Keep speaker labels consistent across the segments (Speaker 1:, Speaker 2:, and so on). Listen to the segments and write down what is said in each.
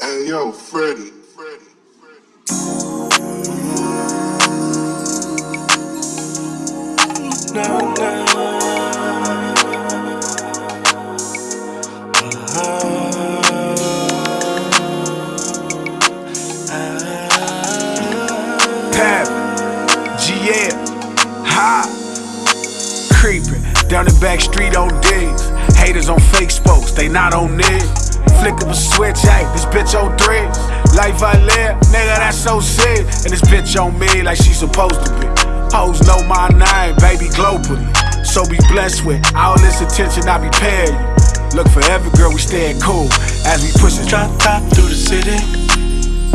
Speaker 1: Hey yo, Freddie. Freddie.
Speaker 2: No, no.
Speaker 3: Creeping down the back street on digs. Haters on fake spokes, they not on this. Flick up a switch, hey, this bitch on threads. Life I live, nigga, that's so sick. And this bitch on me like she supposed to be. Hoes know my name, baby, globally. So be blessed with all this attention I be paying you. Look forever, girl, we staying cool as we push it.
Speaker 2: Drop top through the city.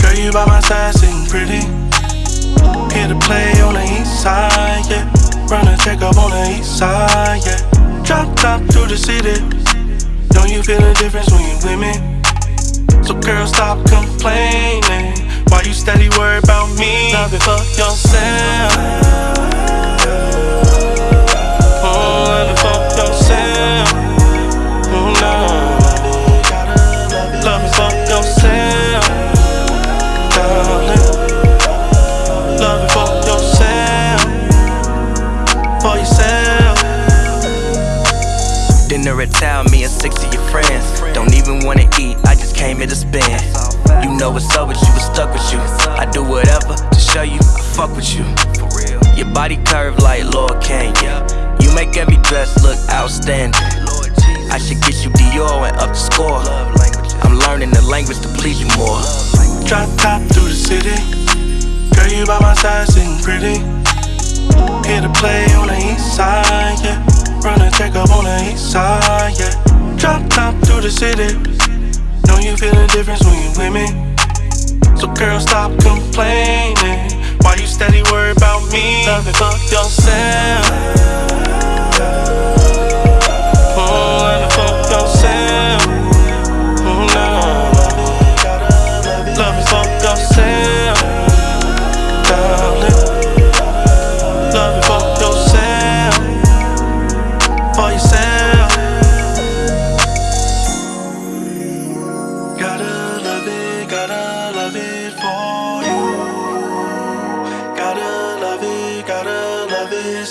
Speaker 2: Girl, you by my side, sitting pretty. Here to play on the east side, yeah. Run a check up on the east side, yeah feel the difference when you with me. So girl, stop complaining. Why you steady worry about me? Oh, oh, Nothing for yourself.
Speaker 4: dinner at town, me and 60 I just came to spend. You know what's up with you, what's stuck with you. I do whatever to show you I fuck with you. Your body curved like Lord Kane. You make every dress look outstanding. I should get you Dior and up the score. I'm learning the language to please you more.
Speaker 2: Drop top through the city. Girl, you by my side, sitting pretty. Here to play on the east side, yeah. Run a check up on the east side, yeah. Drop top through the city. Know you feel the difference when you with me. So girl, stop complaining. Why you steady worried about me? Love it for yourself. Love it for yourself. Mm, no. Love it for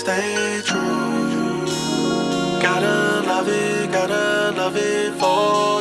Speaker 2: stay true. Gotta love it, gotta love it for